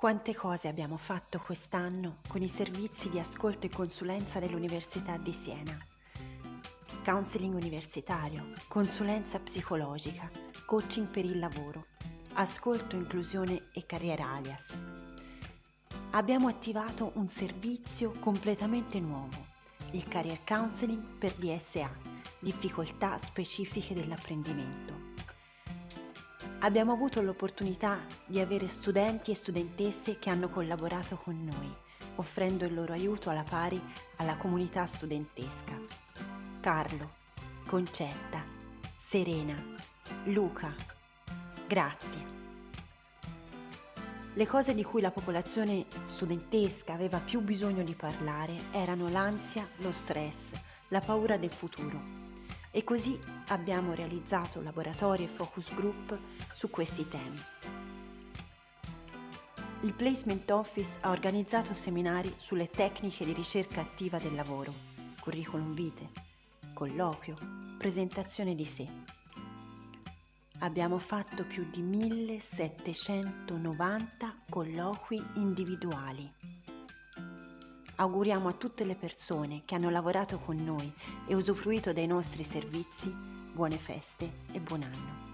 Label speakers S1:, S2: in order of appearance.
S1: Quante cose abbiamo fatto quest'anno con i servizi di ascolto e consulenza dell'Università di Siena. Counseling universitario, consulenza psicologica, coaching per il lavoro, ascolto, inclusione e carriera alias. Abbiamo attivato un servizio completamente nuovo, il Career Counseling per DSA, difficoltà specifiche dell'apprendimento abbiamo avuto l'opportunità di avere studenti e studentesse che hanno collaborato con noi, offrendo il loro aiuto alla pari alla comunità studentesca. Carlo, Concetta, Serena, Luca, grazie. Le cose di cui la popolazione studentesca aveva più bisogno di parlare erano l'ansia, lo stress, la paura del futuro e così abbiamo realizzato laboratori e focus group su questi temi. Il Placement Office ha organizzato seminari sulle tecniche di ricerca attiva del lavoro, curriculum vitae, colloquio, presentazione di sé. Abbiamo fatto più di 1790 colloqui individuali auguriamo a tutte le persone che hanno lavorato con noi e usufruito dei nostri servizi buone feste e buon anno.